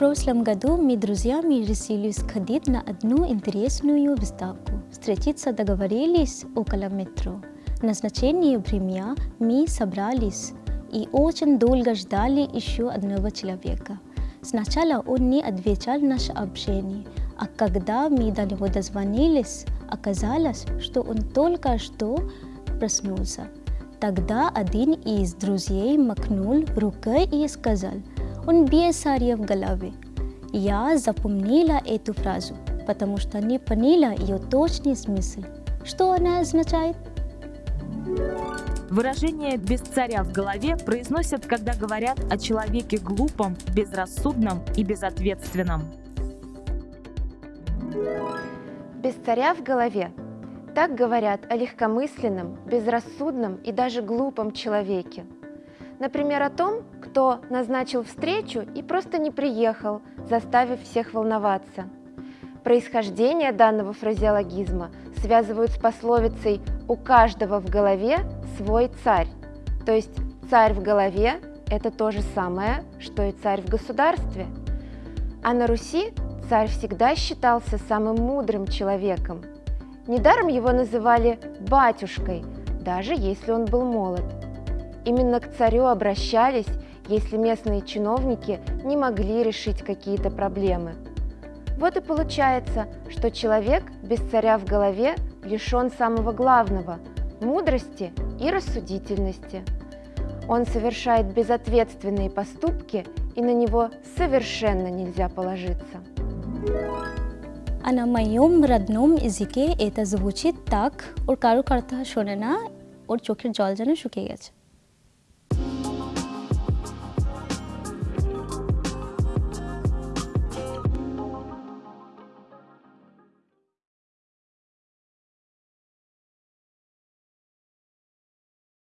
прошлом году мы, друзьями, решили сходить на одну интересную выставку. Встретиться договорились около метро. Назначение время мы собрались и очень долго ждали еще одного человека. Сначала он не отвечал на общение, а когда мы до него дозвонились, оказалось, что он только что проснулся. Тогда один из друзей макнул рукой и сказал, он без сарья в голове. Я запомнила эту фразу, потому что не поняла ее точный смысл. Что она означает? Выражение «без царя в голове» произносят, когда говорят о человеке глупом, безрассудном и безответственном. Без царя в голове. Так говорят о легкомысленном, безрассудном и даже глупом человеке. Например, о том, кто назначил встречу и просто не приехал, заставив всех волноваться. Происхождение данного фразеологизма связывают с пословицей «у каждого в голове свой царь». То есть царь в голове – это то же самое, что и царь в государстве. А на Руси царь всегда считался самым мудрым человеком. Недаром его называли «батюшкой», даже если он был молод. Именно к царю обращались, если местные чиновники не могли решить какие-то проблемы. Вот и получается, что человек без царя в голове лишен самого главного – мудрости и рассудительности. Он совершает безответственные поступки, и на него совершенно нельзя положиться. А на моем родном языке это звучит так, ur karo kartha shone na, ur.